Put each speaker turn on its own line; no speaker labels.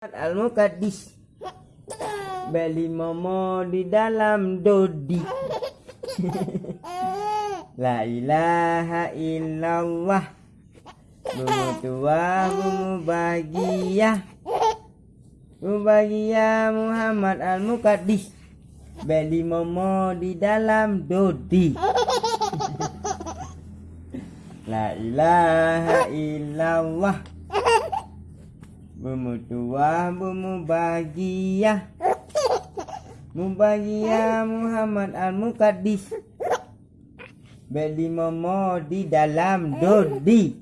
al mukaddis beli momo di dalam dodi. La ilaha illallah. Bumu tua bumu bahagia. Bumu bahagia Muhammad al mukaddis beli momo di dalam dodi. La ilaha illallah Bumu tua, bumu bahagia Mubahagia Muhammad Al-Muqaddis. Beli momo di dalam dodi